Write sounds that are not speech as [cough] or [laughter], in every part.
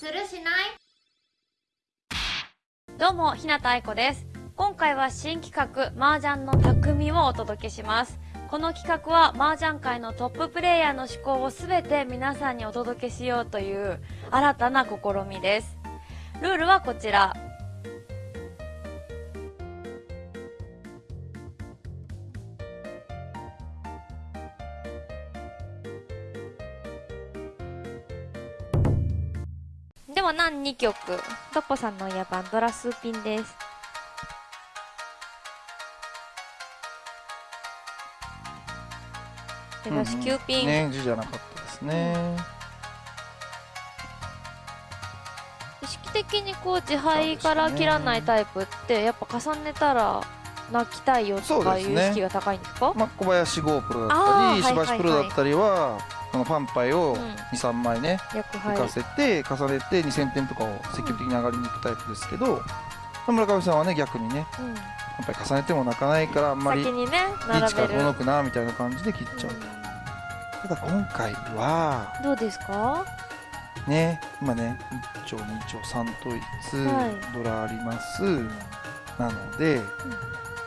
するしない？どうも、日向愛子です。今回は新企画、麻雀の匠をお届けします。この企画は麻雀界のトッププレイヤーの思考を全て皆さんにお届けしようという新たな試みです。ルールはこちら。では何2曲？トッポさんの野番ドラスーピンです。手出し9ピン、ね字じゃなかったですね、意識的にこう自敗から切らないタイプってやっぱ重ねたら泣きたいよとかいう意識が高いんですか？まあ、小林剛プロだったり石橋プロだったりはこのパンパイをうん。23枚ね浮かせて重ねて2000点とかを積極的に上がりに行くタイプですけど村上さんはね逆にねうん。パンパイ重ねても泣かないからあんまりリーチから並べる。5のくなみたいな感じで切っちゃう。ただ今回はどうですか？ね今ね1丁2丁3統一、はい。ドラあります。なので、ま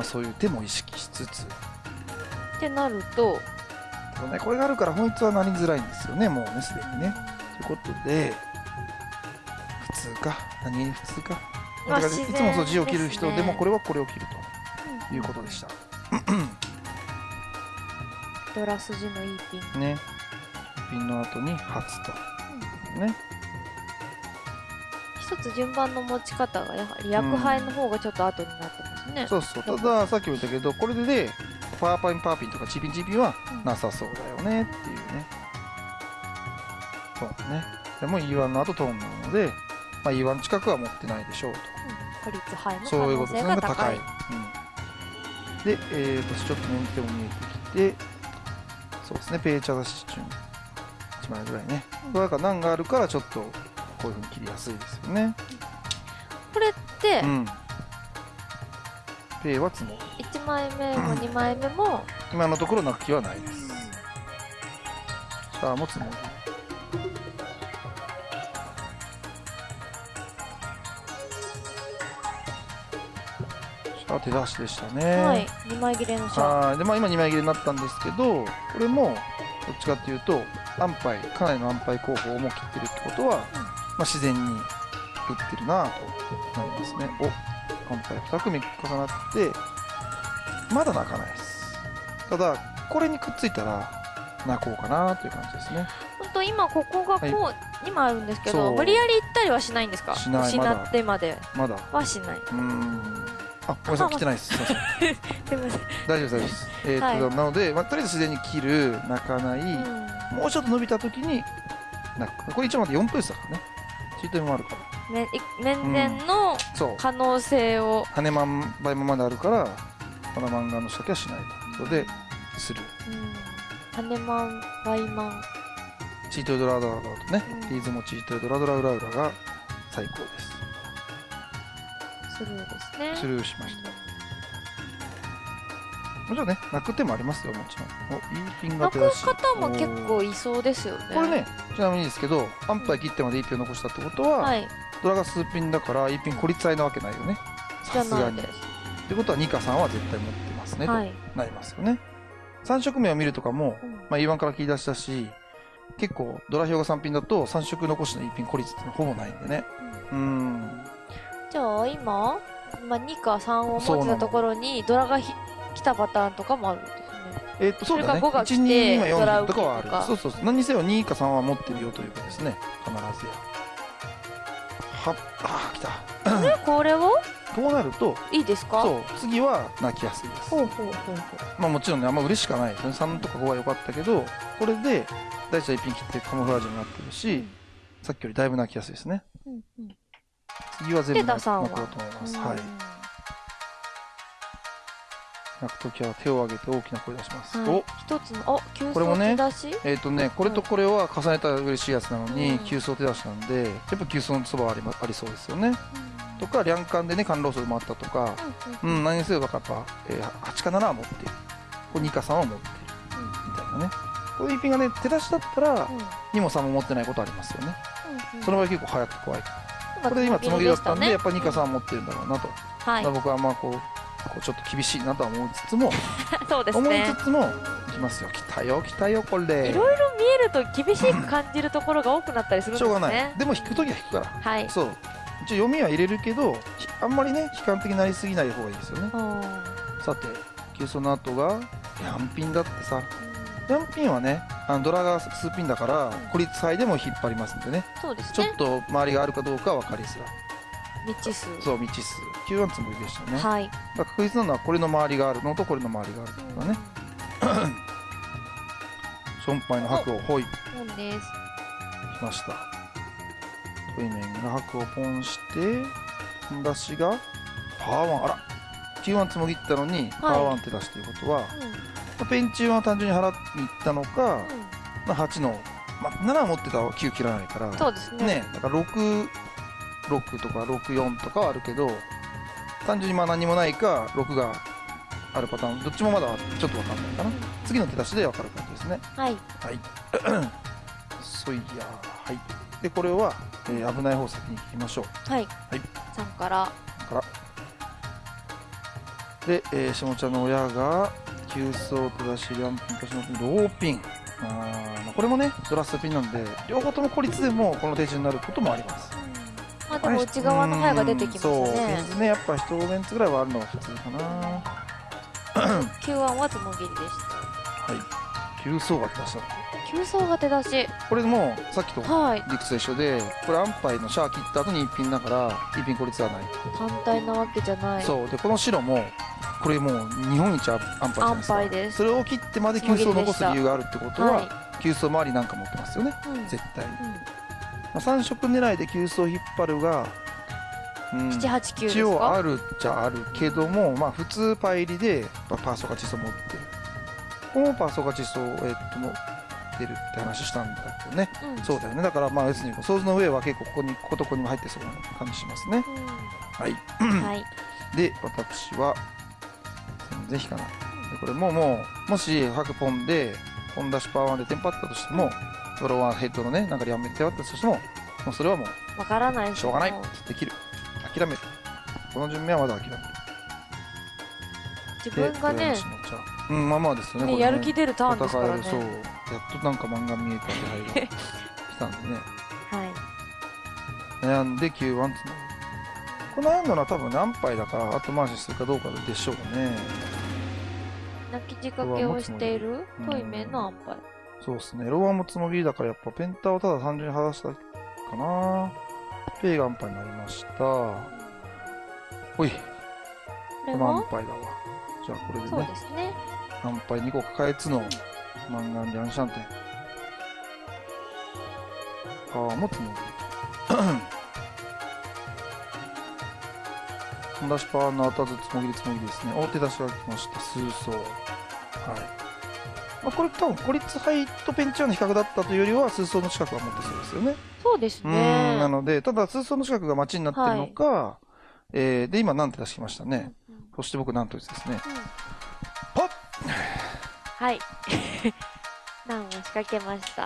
あ、そういう手も意識しつつ。ってなるとただねこれがあるから本一はなりづらいんですよねもうねすでにね。ということで普通か。何普通か。まあいつもそう字を切る人でもこれはこれを切るということでした。ドラ筋のいいピン。ね。ピンの後に初と。ね。一つ順番の持ち方がやはり役配の方がちょっと後になってますね、そうそう。たださっきも言ったけどこれでねパーパインパーピンとかチーピンチーピンはうん。なさそうだよねっていうね。そうね。でも E1 の後トーンなので、まあ、E1 近くは持ってないでしょうと。孤立杯の可そういうこ能とですね。高性が高い。い、うん、で、えー、とちょっと年手も見えてきてそうですね。ペーチャーだし順1枚ぐらいね、うんだから難があるからちょっとこういうふうに切りやすいですよね。これってうん。ペイは積もる1枚目も [clears throat] 2枚目も今のところ泣く気はないです。シャアも積もるシャア手出しでしたね。はい2枚切れのシャでまあ、今2枚切れになったんですけどこれもどっちかっていうと安牌かなりの安牌候補をもう切ってるってことは、まあ、自然に打ってるなとなりますね。お安牌2組重なってまだ泣かないです。ただこれにくっついたら泣こうかなという感じですね。本当今ここがこう、は今あるんですけど無理やり行ったりはしないんですか？しない。失まだってまで。まだ。うはしない。ーん。あごめんなさい来てないです。すいません。[laughs] すいません、大丈夫です大丈夫です。えーっと、はい。なので、まあ、とりあえず自然に切る泣かない、うん。もうちょっと伸びた時に泣く。これ一応まで4分ですからね。チートもあるから。めい面前の可能性を、羽マン倍マまであるからこの漫画の仕掛けはしないと。いうことでする。うん、羽マンバイマン。チートドラドラドラとね、うん。リーズもチートドラドラウラウラが最高です。スルーですね。スルーしました。もちろんね泣く手もありますよもちろん。おいいピンが泣く手出し方も結構いそうですよね。これねちなみにですけどアンパイ切ってまでいいピンを残したってことは、はい。ドラが数ピンだからいいピン孤立合いなわけないよね。さすがに。っないですてことは2か3は絶対持ってますね、はい、となりますよね。3色目を見るとかも、うん。まあ、E1 から切り出したし結構ドラ表が3ピンだと3色残しの1ピン孤立ってほぼないんでね。うーん。じゃあ今、まあ、2か3を持ってたところにドラがひ来たパターンとかもあるんですね。えっとそうだね。それか5が来て1 2今ドラ4とかはあるそうそうそう。何にせよ2か3は持ってるよということですね。必ずやはっあー来た。でこれを？こうなるといいですか？そう次は泣きやすいです。ほうほうほうほう。まあもちろんねあんま嬉しくはない。ですね3とか5は良かったけどこれで大地は1ピン切ってカモフラージュになってるし、うん。さっきよりだいぶ泣きやすいですね。うんうん。次は全部泣こうと思います、うん。はい。泣くときは手を挙げて大きな声出します、はいお一つのあ急走これもね手出し？えっ、とねこれとこれは重ねたら嬉しいやつなのに、うん。急走手出しなんでやっぱ急走のそばはあり,、まありそうですよねとか両艦でね甘露層もあったとかうんうんうん。何にせよだからやっぱ、えー8か7は持っている。これ2か3は持っている。みたいなね。こういう一品がね手出しだったらうん。2も3も持ってないことありますよね。ううん。その場合結構早くて怖い今これで今つもぎだったんでやっぱニカんさん持ってるんだろうなと、はい。まあ僕はまあこうこうちょっと厳しいなとは思いつつも、そうです思いねつつもいきますよ。来たよ来たよこれ。いろいろ見えると厳しく感じるところが多くなったりするんですね。しょうがない。でも引く時は引くから。はい。そう一応読みは入れるけどひあんまりね悲観的になりすぎない方がいいですよね。うんさて急走の後がヤンピンだってさ。ヤンピンはねあのドラが数ピンだから孤立杯でも引っ張りますんでね。そうですね。ちょっと周りがあるかどうかは分かりづらい。未知数。そう未知数。9ワンつもりでしたね、だかはいら確実なのはこれの周りがあるのとこれの周りがあるとだね。ションパイの白をほい。でましたトイメンが白をポンして出しがパワーワン。あら。9ワンつもぎったのにパワーワンって出すということは、まあペンチは単純に払いに行ったのか、まあ、8の、まあ、7持ってたら9切らないから。そうですね。ねだから66とか64とかはあるけど単純にまあ何もないか6があるパターン。どっちもまだちょっと分かんないかな。次の手出しで分かる感じですね。はい。はい。[clears throat] そいやはいでこれは、えー危ない方先に聞きましょう。はい。はい。さんから。から。で、えー、下茶の親が急走手出しリャンピン年のピン。ローピンあこれもねドラストピンなんで両方とも孤立でもこの手順になることもあります。まあでも内側の刃が出てきましたうんそうねやっぱ一メンツぐらいはあるのが普通かな。は9案はつもぎりでした。い。急走が手出した急走が手出し。これもさっきとはい。理屈と一緒でこれアンパイのシャー切った後に一品だから一品孤立はない、単体なわけじゃない。そう。でこの白もこれもう日本一アンパイじゃないですか。アンパイです。それを切ってまで急走を残す理由があるってことは、は急走周りなんか持ってますよね。いうん。絶対、まうん。あ、3色狙いで急走引っ張るが、うん、789です一応かあるっちゃあるけどもまあ普通パイリでまあパーソカチソ持ってる。ここもパーソカチソを、えっとてるって話したんだけどね。うん。そうだよね。だからまあ要するにソーズの上は結構ここにこことここにも入ってそうな感じしますねはい。うんはい。[clears throat] で私は全然引かな。いでこれももうもし白ポンでポン出しパワーでテンパったとしてもドローワンヘッドのねなんか両面でテンパったとしてももうそれはもうわからない。しょうがない。できる。諦める。この順目はまだ諦める。自で分がねうんまあまあですよねねね。やる気出るターンですからね。そうやっとなんか漫画見えた気配が来たんでね。はい。悩んで9ワンつなこの悩んだのは多分何杯だから後回しするかどうかでしょうかね。泣き仕掛けをしている？うんトイメンのアンパイそうですね。ローアンもつもぎりだからやっぱペンタをただ単純に剥がしたかな。ペイがアンパイになりました。ほい、これこのアンはパイだわ。じゃあこれでそうね、ですねアンパイ2個抱えつのマンガンリャンシャンテン。[coughs] パワーもつもぎ出しパワーの後々つもぎりつもぎりですね。大手出しが来ました。数層。はい。まあ、これ多分孤立杯とペンチャーの比較だったというよりは、数層の近くは持ってそうですよね。そうですうんねなので、ただ、通奏の近くが町になってるのか、えーで、今、なんて出してきましたね？うんうんそして僕、なんとですね。うんポッはい [laughs] 難を仕掛けました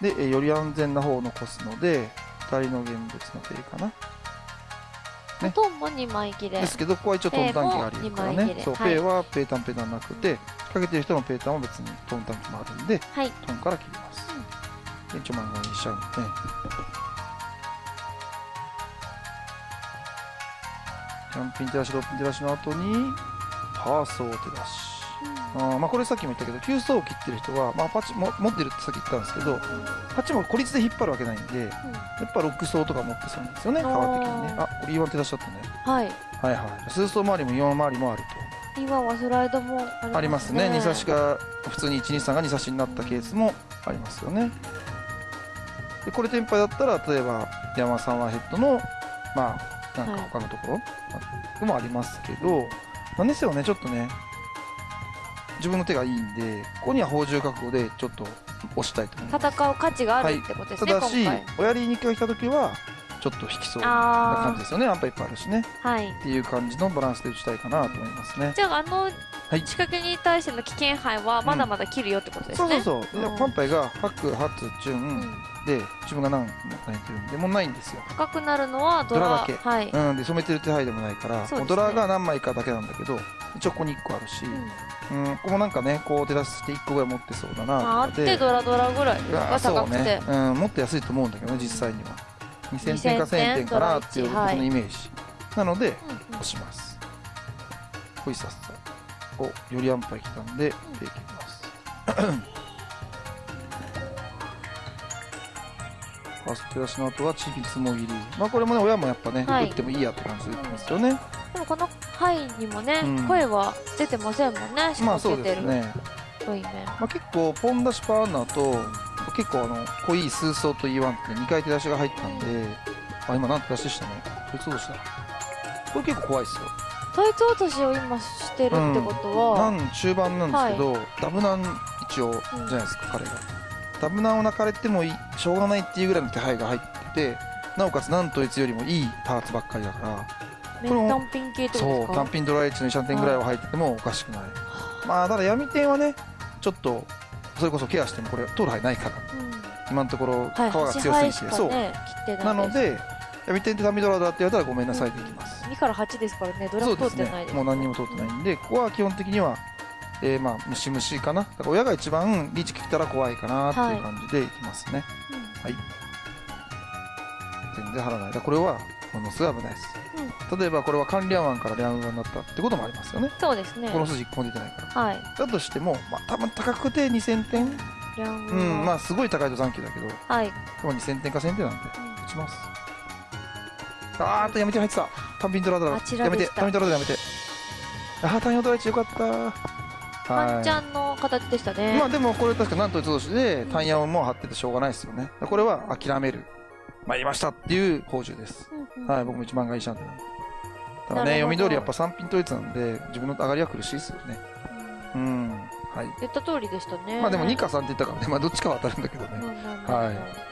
で、えーより安全な方を残すので、2人の現物のペイかな。ねトンも2枚切れですけど、ここは一応トン短期がありますからね。そう、はいペイはペイタンペイタンなくて、かけてる人のペイタンは別にトン短期もあるんで、はいトンから切ります。で、一応漫画にしちゃうんで。キャンピン手出し、ローピン手出しの後に、パーソー手出し。あーまあこれさっきも言ったけど、急走を切ってる人は、まあ、パチも持ってるってさっき言ったんですけど、パチも孤立で引っ張るわけないんで、やっぱロック走とか持ってそうなんですよね、川的にね。あ、これ E1 手出しちゃったね。はいはいはい。数走周りも4周りもある今はスライドもありますねと。ありますね。2差しが、普通に1、2、3が2差しになったケースもありますよね。で、これテンパイだったら、例えば、山さんはヘッドの、まあ、なんか他のところ、でもありますけど、なんですよね、ちょっとね、自分の手がいいんで、ここには宝珠覚悟でちょっと押したいと思います。戦う価値があるってことですね、ただし親リーニックが来た時は、ちょっと引きそうな感あじですよね。アンパいっぱいあるしね。あはいっていう感じのバランスで打ちたいかなと思いますね。じゃああのはい。仕掛けに対しての危険範囲はまだまだ切るよってことですね。そうそうそう、でうん。パンパイが白発純、うん。で自分が何も泣いてるんでもうないんですよ、高くなるのはドラだけ。はい。うん、で染めてる手配でもないから、ね。ドラが何枚かだけなんだけど一応ここに1個あるし、うん。うん、ここもなんかねこう手出して1個ぐらい持ってそうだなまあ、あってドラドラぐらいですうわか高くて、そうね、うん、もっと安いと思うんだけどね実際には。2000点か1000点かなっていうドラ一僕のイメージ、なのでうんうん。押します。ホイサスおよりアンパイ来たんで、でいきます。[coughs] ファースト出しの後はちびつもぎりまあこれもね親もやっぱね、はい。打ってもいいやって感じで言ってますよね、でもこの範囲にもね、うん。声は出てませんもんね仕まあそうですね、まあ、結構ポン出しパワーナーと結構あの濃い数層と E1 って2回手出しが入ったんであ今なんて出しでしたね。こいつどうした。これ結構怖いですよタイツ落としを今してるってことは、なん中盤なんですけど、ダブナン一応じゃないですか、彼が。ダブナンを泣かれてもいいしょうがないっていうぐらいの手配が入っててなおかつなんといつよりもいいパーツばっかりだから単品系ってことですか？そう単品ドライチの2点ぐらいは入っててもおかしくない、まあただ闇点はねちょっとそれこそケアしてもこれ通る範囲ないからうん。今のところ皮はい、が強すぎて、端しかそう。なので闇点ってダミドラだって言われたらごめんなさいでいきます、2から8ですからねドラフ通ってないですね。もう何にも通ってないんでここは基本的にはえー、まあムシムシかな。だから親が一番リーチ切ったら怖いかなっていう感じでいきますね、はい。全然張らない。だこれはものすごい危ないです、例えばこれは管理案湾からリャンになったってこともありますよね。そうですね。この筋1個も出てないから。はい。だとしても、まあ、多分高くて2000点？うん。まああすごい高いと残機だけど。はい、まあ2000点か1000点なんでうん打ちます。あーっとやめて入ってた単品ドラドやめて単品ドラドラやめて。あー単品ドラ1よかった。ワンチはャンの形でしたいね、まあでもこれ確かなんと一同士で単ヤをもう張っててしょうがないですよね。これは諦める。参りましたっていう宝珠です。うんうん。はい僕も一番がいいシャンテなんで。ただね読み通りやっぱ3品統一なんで自分の上がりは苦しいですよね。うん。うんはい。言った通りでしたね。まあでも2か3って言ったからね。まあどっちかは当たるんだけどね。はい